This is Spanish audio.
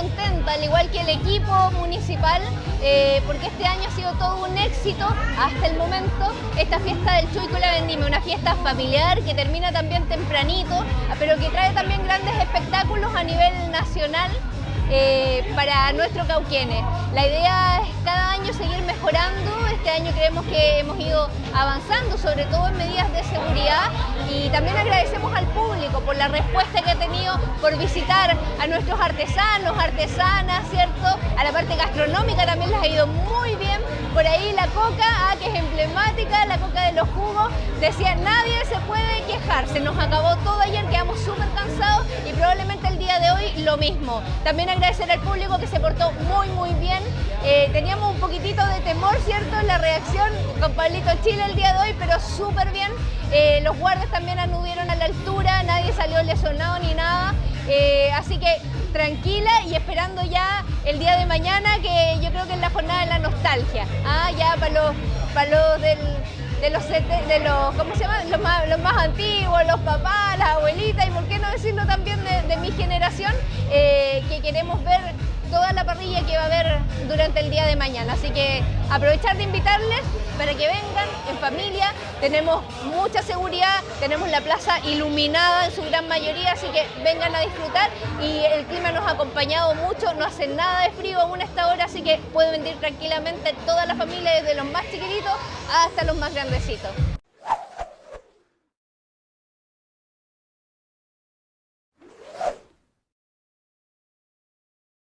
contenta, al igual que el equipo municipal, eh, porque este año ha sido todo un éxito hasta el momento. Esta fiesta del Chuy con la Vendime, una fiesta familiar que termina también tempranito, pero que trae también grandes espectáculos a nivel nacional. Eh, para nuestro Cauquenes. La idea es cada año seguir mejorando, este año creemos que hemos ido avanzando, sobre todo en medidas de seguridad y también agradecemos al público por la respuesta que ha tenido por visitar a nuestros artesanos, artesanas, ¿cierto? A la parte gastronómica también les ha ido muy bien. Por ahí la coca, ah, que es emblemática, la coca de los jugos, decía nadie se puede quejar, se nos acabó todo ayer, quedamos súper cansados y probablemente el día de hoy lo mismo. También agradecer al público que se portó muy muy bien. Eh, teníamos un poquitito de temor, ¿cierto? La reacción con Pablito Chile el día de hoy, pero súper bien. Eh, los guardias también anudieron a la altura, nadie salió lesionado ni nada. Eh, así que tranquila y esperando ya el día de mañana, que yo creo que es la jornada de la nostalgia. Ah, ya para los, para los de los, de los ¿cómo se llama? Los más, los más antiguos, los papás, las abuelitas y por qué no decirlo también de, mi generación, que queremos ver toda la parrilla que va a haber durante el día de mañana. Así que aprovechar de invitarles para que vengan en familia. Tenemos mucha seguridad, tenemos la plaza iluminada en su gran mayoría, así que vengan a disfrutar y el clima nos ha acompañado mucho, no hace nada de frío aún a esta hora, así que pueden venir tranquilamente toda la familia, desde los más chiquititos hasta los más grandecitos.